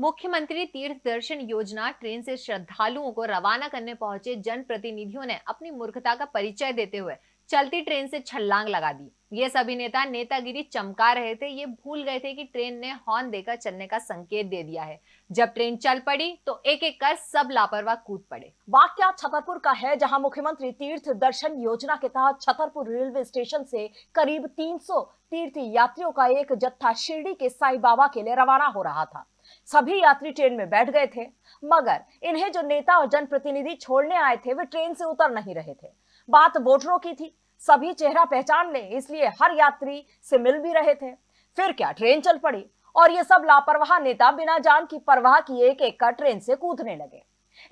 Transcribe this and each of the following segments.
मुख्यमंत्री तीर्थ दर्शन योजना ट्रेन से श्रद्धालुओं को रवाना करने पहुँचे जनप्रतिनिधियों ने अपनी मूर्खता का परिचय देते हुए चलती ट्रेन से छलांग लगा दी। ये सभी नेता नेतागिरी चमका रहे थे। ये भूल गए थे कि ट्रेन ने हॉर्न देकर चलने का संकेत दे दिया है। जब ट्रेन चल पड़ी तो एक एक कर सब लापरवाह कूद पड़े। वाक्य छतरपुर का है, जहाँ मुख्यमंत्री तीर्थ दर्शन योजना के तहत छतरपुर रेलवे स्टेशन से करीब 300 तीर्थ यात्रियों का एक जत्था शिरडी के साई बाबा के लिए रवाना हो रहा था। सभी यात्री ट्रेन में बैठ गए थे। मगर इन्हें जो नेता और जनप्रतिनिधि छोड़ने आए थे, वे ट्रेन से उतर नहीं रहे थे। बात वोटरों की थी। सभी चेहरा पहचान ले, इसलिए हर यात्री से मिल भी रहे थे। फिर क्या ट्रेन चल पड़ी? और ये सब लापरवाह नेता बिना जान की परवाह किए एक एक का ट्रेन से कूदने लगे।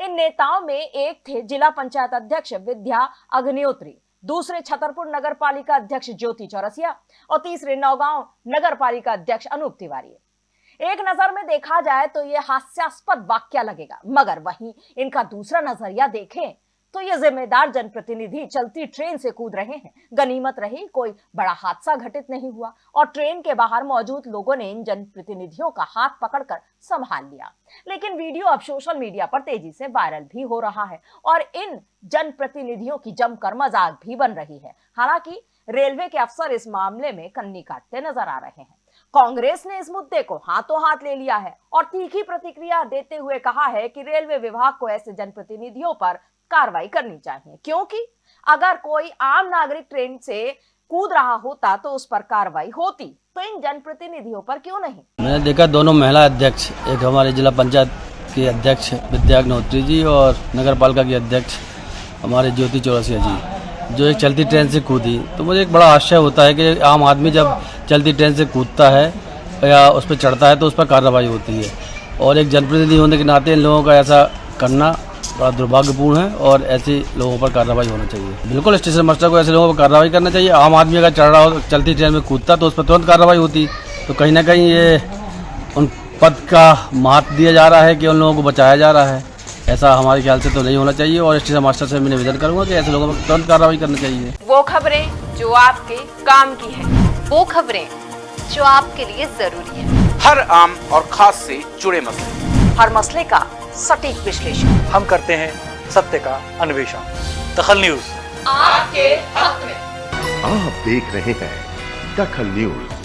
इन नेताओं में एक थे जिला पंचायत अध्यक्ष विद्या अग्निहोत्री, दूसरे छतरपुर नगर पालिका अध्यक्ष ज्योति चौरसिया, और तीसरे नौगांव नगर पालिका अध्यक्ष अनूप तिवारी। एक नज़र में देखा जाए तो यह हास्यास्पद वाक्य लगेगा। मगर वहीं इनका दूसरा नज़रिया देखें तो ये जिम्मेदार जनप्रतिनिधि चलती ट्रेन से कूद रहे हैं। गनीमत रही, कोई बड़ा हादसा घटित नहीं हुआ और ट्रेन के बाहर मौजूद लोगों ने इन जनप्रतिनिधियों का हाथ पकड़कर संभाल लिया। लेकिन वीडियो अब सोशल मीडिया पर तेज़ी से वायरल भी हो रहा है और इन जनप्रतिनिधियों की जमकर मज़ाक भी बन रही है। हालाँकि रेलवे के अफसर इस मामले में कन्नी काटते नज़र आ रहे हैं। कांग्रेस ने इस मुद्दे को हाथों हाथ ले लिया है और तीखी प्रतिक्रिया देते हुए कहा है कि रेलवे विभाग को ऐसे जनप्रतिनिधियों पर कार्रवाई करनी चाहिए। क्योंकि अगर कोई आम नागरिक ट्रेन से कूद रहा होता तो उस पर कार्रवाई होती। तो इन जनप्रतिनिधियों पर क्यों नहीं? मैंने देखा दोनों महिला अध्यक्ष, एक हमारे जिला पंचायत के अध्यक्ष विद्या अग्नोत्री जी और नगर पालिका के अध्यक्ष हमारे ज्योति चौरसिया जी, जो एक चलती ट्रेन से कूदी। तो मुझे एक बड़ा आश्चर्य होता है कि आम आदमी जब चलती ट्रेन से कूदता है या उस पर चढ़ता है तो उस पर कार्रवाई होती है। और एक जनप्रतिनिधि होने के नाते इन लोगों का ऐसा करना बड़ा दुर्भाग्यपूर्ण है और ऐसे लोगों पर कार्रवाई होना चाहिए। बिल्कुल स्टेशन मास्टर को ऐसे लोगों पर कार्रवाई करना चाहिए। आम आदमी अगर चढ़ रहा हो चलती ट्रेन में कूदता तो उस पर तुरंत कार्रवाई होती। तो कहीं ना कहीं ये उन पद का महत्व दिया जा रहा है कि उन लोगों को बचाया जा रहा है। ऐसा हमारे ख्याल से तो नहीं होना चाहिए और स्टेशन मास्टर से मैं निवेदन करूँगा कि ऐसे लोगों पर तुरंत कार्रवाई करनी चाहिए। वो खबरें जो आपके काम की है वो खबरें जो आपके लिए ज़रूरी है। हर आम और खास से जुड़े मसले। हर मसले का सटीक विश्लेषण। हम करते हैं सत्य का अन्वेषण। दखल न्यूज़। आपके हक में। आप देख रहे हैं दखल न्यूज़।